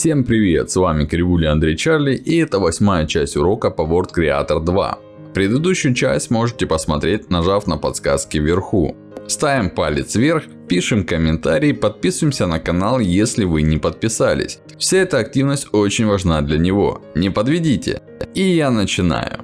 Всем привет, с вами Кривуля Андрей Чарли и это восьмая часть урока по Word Creator 2. Предыдущую часть можете посмотреть, нажав на подсказки вверху. Ставим палец вверх, пишем комментарий, подписываемся на канал, если вы не подписались. Вся эта активность очень важна для него. Не подведите. И я начинаю.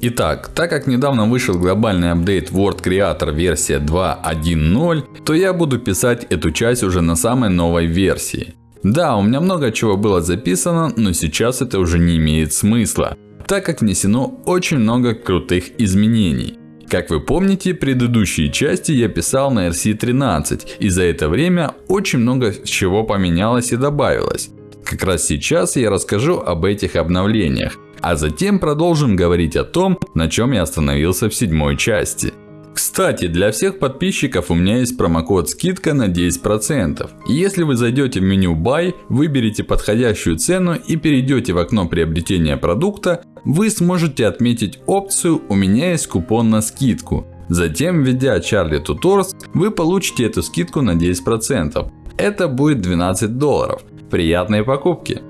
Итак, так как недавно вышел глобальный апдейт Word Creator версия 2.1.0, то я буду писать эту часть уже на самой новой версии. Да, у меня много чего было записано, но сейчас это уже не имеет смысла, так как внесено очень много крутых изменений. Как вы помните, предыдущие части я писал на RC13, и за это время очень много чего поменялось и добавилось. Как раз сейчас я расскажу об этих обновлениях. А затем продолжим говорить о том, на чем я остановился в седьмой части. Кстати, для всех подписчиков у меня есть промокод скидка на 10%. И если вы зайдете в меню Buy, выберете подходящую цену и перейдете в окно приобретения продукта, вы сможете отметить опцию «У меня есть купон на скидку». Затем, введя Charlie Tutors, вы получите эту скидку на 10%. Это будет 12 долларов. Приятной покупки!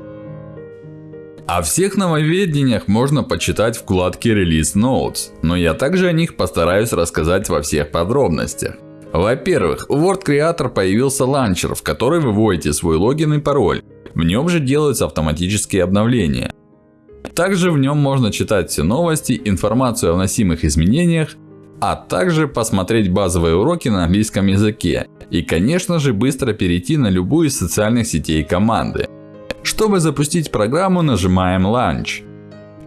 О всех нововведениях можно почитать в вкладке Release Notes, но я также о них постараюсь рассказать во всех подробностях. Во-первых, у Word Creator появился ланчер, в который вы вводите свой логин и пароль. В нем же делаются автоматические обновления. Также в нем можно читать все новости, информацию о вносимых изменениях, а также посмотреть базовые уроки на английском языке. И конечно же быстро перейти на любую из социальных сетей команды. Чтобы запустить программу, нажимаем Launch.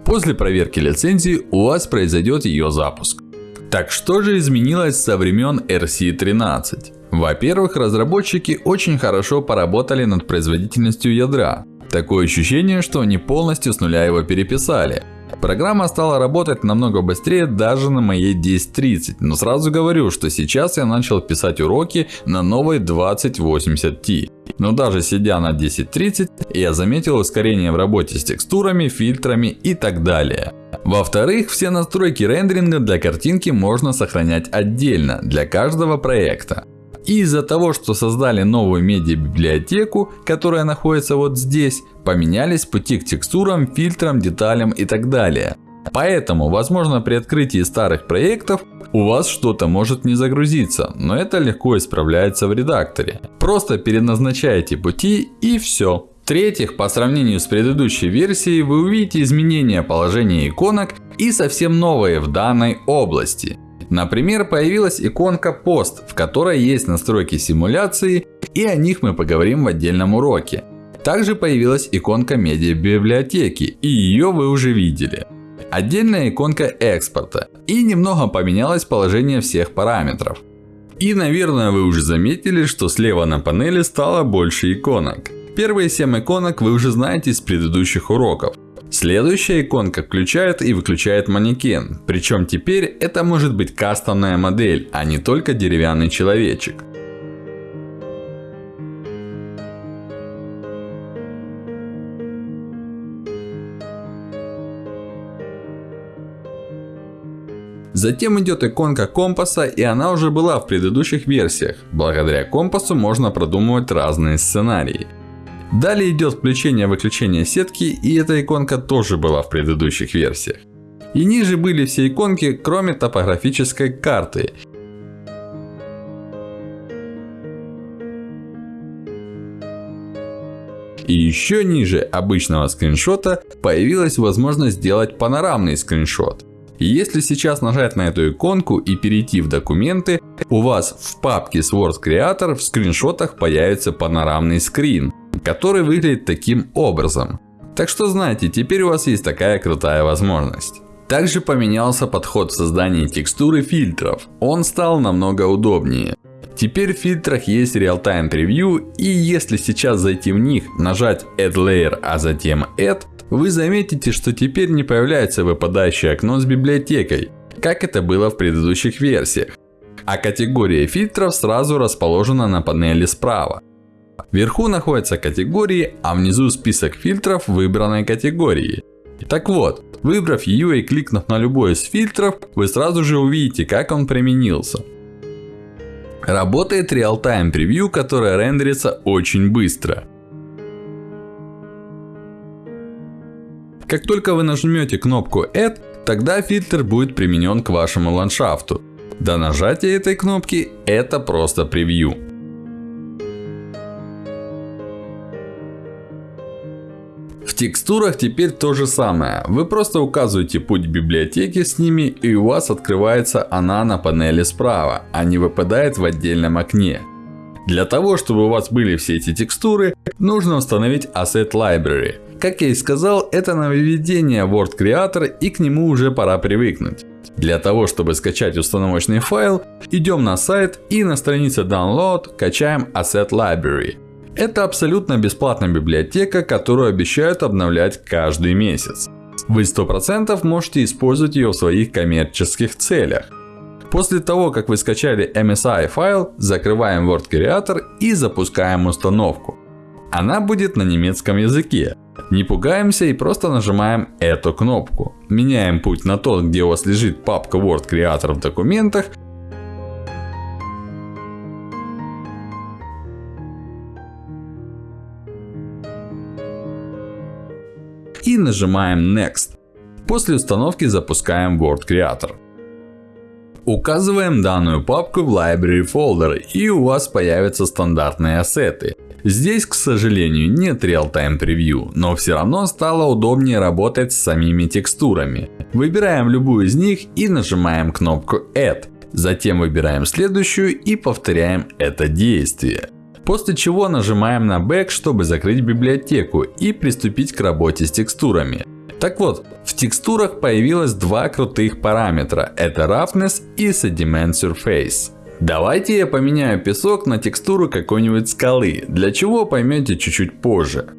После проверки лицензии у вас произойдет ее запуск. Так что же изменилось со времен RC13? Во-первых, разработчики очень хорошо поработали над производительностью ядра. Такое ощущение, что они полностью с нуля его переписали. Программа стала работать намного быстрее даже на моей 1030. Но сразу говорю, что сейчас я начал писать уроки на новой 2080 Но даже сидя на 1030, я заметил ускорение в работе с текстурами, фильтрами и так далее. Во-вторых, все настройки рендеринга для картинки можно сохранять отдельно, для каждого проекта. И из-за того, что создали новую медиа-библиотеку, которая находится вот здесь, поменялись пути к текстурам, фильтрам, деталям и так далее. Поэтому, возможно, при открытии старых проектов у вас что-то может не загрузиться, но это легко исправляется в редакторе. Просто переназначаете пути и все. В-третьих, по сравнению с предыдущей версией, вы увидите изменения положения иконок и совсем новые в данной области. Например, появилась иконка пост, в которой есть настройки симуляции, и о них мы поговорим в отдельном уроке. Также появилась иконка медиа библиотеки, и ее вы уже видели. Отдельная иконка экспорта. И немного поменялось положение всех параметров. И наверное вы уже заметили, что слева на панели стало больше иконок. Первые 7 иконок вы уже знаете из предыдущих уроков. Следующая иконка включает и выключает манекен. Причем теперь это может быть кастомная модель, а не только деревянный человечек. Затем идет иконка компаса, и она уже была в предыдущих версиях. Благодаря компасу можно продумывать разные сценарии. Далее идет включение-выключение сетки, и эта иконка тоже была в предыдущих версиях. И ниже были все иконки, кроме топографической карты. И еще ниже обычного скриншота появилась возможность сделать панорамный скриншот. Если сейчас нажать на эту иконку и перейти в документы, у вас в папке с Word Creator в скриншотах появится панорамный скрин который выглядит таким образом. Так что знаете, теперь у вас есть такая крутая возможность. Также поменялся подход в создании текстур и фильтров. Он стал намного удобнее. Теперь в фильтрах есть Real-Time Preview, и если сейчас зайти в них, нажать Add Layer, а затем Add, вы заметите, что теперь не появляется выпадающее окно с библиотекой, как это было в предыдущих версиях. А категория фильтров сразу расположена на панели справа. Вверху находятся категории, а внизу список фильтров выбранной категории. Так вот, выбрав ее и кликнув на любой из фильтров, вы сразу же увидите, как он применился. Работает Real-Time Preview, которое рендерится очень быстро. Как только вы нажмете кнопку Add, тогда фильтр будет применен к вашему ландшафту. До нажатия этой кнопки это просто превью. В текстурах теперь то же самое. Вы просто указываете путь библиотеки с ними и у вас открывается она на панели справа, а не выпадает в отдельном окне. Для того, чтобы у вас были все эти текстуры, нужно установить Asset Library. Как я и сказал, это нововведение Word Creator и к нему уже пора привыкнуть. Для того, чтобы скачать установочный файл, идем на сайт и на странице Download качаем Asset Library. Это абсолютно бесплатная библиотека, которую обещают обновлять каждый месяц. Вы 100% можете использовать ее в своих коммерческих целях. После того, как вы скачали MSI файл, закрываем Word Creator и запускаем установку. Она будет на немецком языке. Не пугаемся и просто нажимаем эту кнопку. Меняем путь на тот, где у вас лежит папка Word Creator в документах. Нажимаем Next. После установки запускаем Word Creator. Указываем данную папку в Library Folder и у вас появятся стандартные ассеты. Здесь, к сожалению, нет Real-Time Preview, но все равно стало удобнее работать с самими текстурами. Выбираем любую из них и нажимаем кнопку Add. Затем выбираем следующую и повторяем это действие. После чего нажимаем на Back, чтобы закрыть библиотеку и приступить к работе с текстурами. Так вот, в текстурах появилось два крутых параметра. Это Roughness и Sediment Surface. Давайте я поменяю песок на текстуру какой-нибудь скалы. Для чего поймете чуть-чуть позже.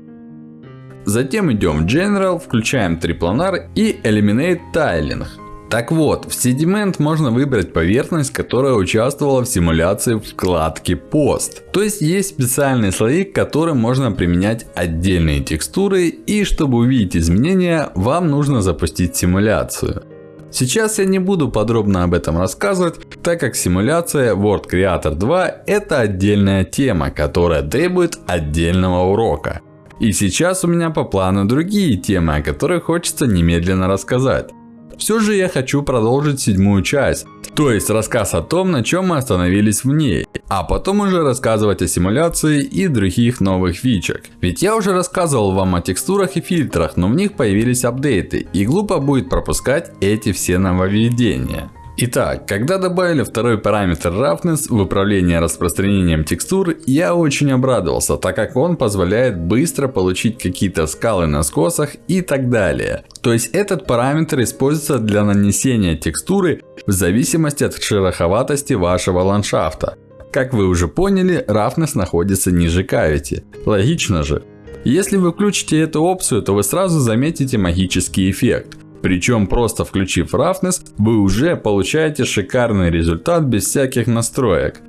Затем идем в General, включаем трипланар и Eliminate Tiling. Так вот, в Sediment можно выбрать поверхность, которая участвовала в симуляции вкладки Post. То есть, есть специальные слои, к которым можно применять отдельные текстуры. И чтобы увидеть изменения, вам нужно запустить симуляцию. Сейчас я не буду подробно об этом рассказывать, так как симуляция Word Creator 2 это отдельная тема, которая требует отдельного урока. И сейчас у меня по плану другие темы, о которых хочется немедленно рассказать. Все же я хочу продолжить седьмую часть, то есть рассказ о том, на чем мы остановились в ней. А потом уже рассказывать о симуляции и других новых фичах. Ведь я уже рассказывал вам о текстурах и фильтрах, но в них появились апдейты. И глупо будет пропускать эти все нововведения. Итак, когда добавили второй параметр Roughness в управление распространением текстур, я очень обрадовался, так как он позволяет быстро получить какие-то скалы на скосах и так далее. То есть этот параметр используется для нанесения текстуры в зависимости от шероховатости вашего ландшафта. Как вы уже поняли, Roughness находится ниже Cavity. Логично же. Если вы включите эту опцию, то вы сразу заметите магический эффект. Причем просто включив Roughness, вы уже получаете шикарный результат без всяких настроек.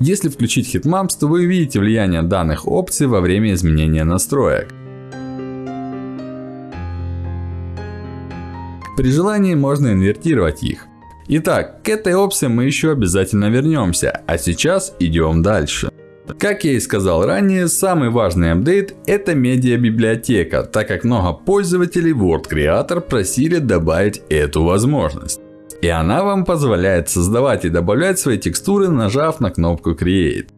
Если включить Hitmaps, то вы увидите влияние данных опций во время изменения настроек. При желании можно инвертировать их. Итак, к этой опции мы еще обязательно вернемся, а сейчас идем дальше. Как я и сказал ранее, самый важный апдейт это медиабиблиотека, так как много пользователей Word Creator просили добавить эту возможность. И она вам позволяет создавать и добавлять свои текстуры, нажав на кнопку Create.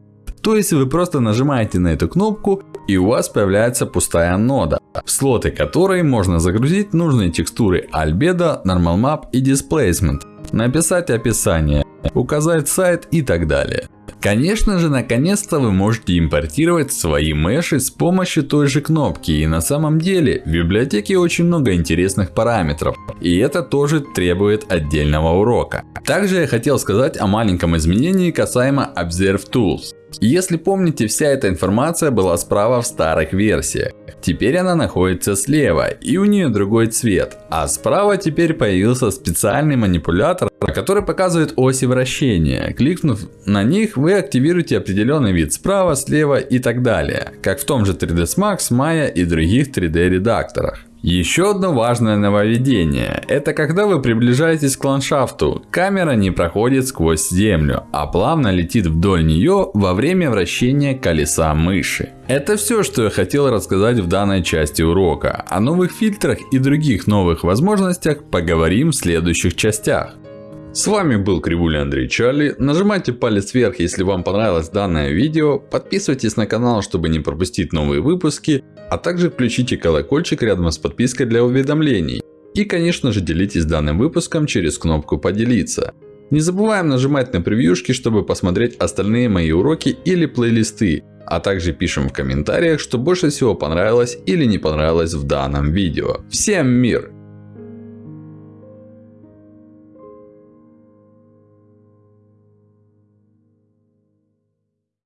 То есть вы просто нажимаете на эту кнопку и у вас появляется пустая нода, в слоты которой можно загрузить нужные текстуры Albedo, Normal Map и Displacement написать описание, указать сайт и так далее. Конечно же, наконец-то вы можете импортировать свои меши с помощью той же кнопки. И на самом деле, в библиотеке очень много интересных параметров. И это тоже требует отдельного урока. Также я хотел сказать о маленьком изменении касаемо Observe Tools. Если помните, вся эта информация была справа в старых версиях. Теперь она находится слева и у нее другой цвет. А справа теперь появился специальный манипулятор, который показывает оси вращения. Кликнув на них, вы активируете определенный вид справа, слева и так далее. Как в том же 3ds Max, Maya и других 3D редакторах. Еще одно важное нововведение. Это когда вы приближаетесь к ландшафту. Камера не проходит сквозь землю, а плавно летит вдоль нее во время вращения колеса мыши. Это все, что я хотел рассказать в данной части урока. О новых фильтрах и других новых возможностях поговорим в следующих частях. С вами был Кривуля Андрей Чарли. Нажимайте палец вверх, если вам понравилось данное видео. Подписывайтесь на канал, чтобы не пропустить новые выпуски. А также включите колокольчик рядом с подпиской для уведомлений. И конечно же делитесь данным выпуском через кнопку поделиться. Не забываем нажимать на превьюшки, чтобы посмотреть остальные мои уроки или плейлисты. А также пишем в комментариях, что больше всего понравилось или не понравилось в данном видео. Всем мир!